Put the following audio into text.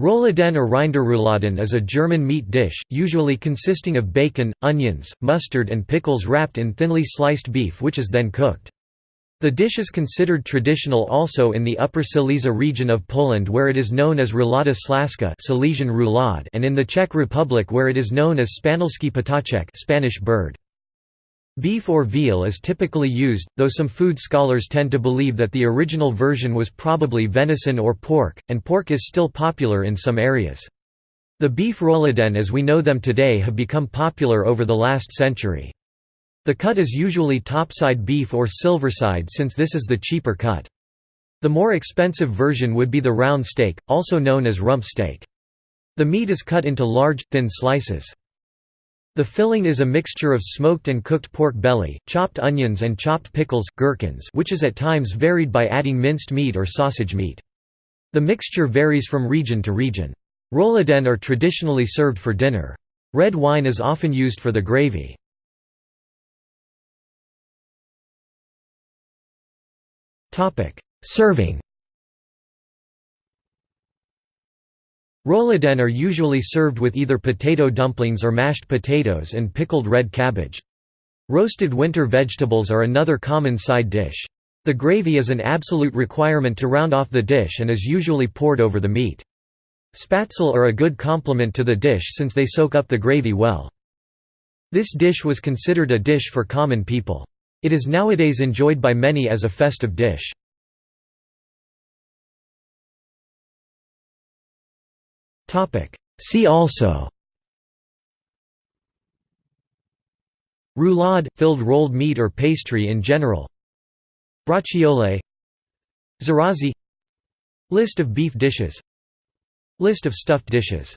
Rouladen or Rinderrouladen is a German meat dish, usually consisting of bacon, onions, mustard and pickles wrapped in thinly sliced beef which is then cooked. The dish is considered traditional also in the Upper Silesia region of Poland where it is known as roulada śląska Silesian roulade and in the Czech Republic where it is known as španělský ptáček Spanish bird. Beef or veal is typically used, though some food scholars tend to believe that the original version was probably venison or pork, and pork is still popular in some areas. The beef rouladen as we know them today have become popular over the last century. The cut is usually topside beef or silverside since this is the cheaper cut. The more expensive version would be the round steak, also known as rump steak. The meat is cut into large, thin slices. The filling is a mixture of smoked and cooked pork belly, chopped onions and chopped pickles, gherkins which is at times varied by adding minced meat or sausage meat. The mixture varies from region to region. Rouladen are traditionally served for dinner. Red wine is often used for the gravy. Serving Rouladen are usually served with either potato dumplings or mashed potatoes and pickled red cabbage. Roasted winter vegetables are another common side dish. The gravy is an absolute requirement to round off the dish and is usually poured over the meat. Spätzle are a good complement to the dish since they soak up the gravy well. This dish was considered a dish for common people. It is nowadays enjoyed by many as a festive dish. See also. Roulade – filled rolled meat or pastry in general. Braciole Zrazy List of beef dishes. List of stuffed dishes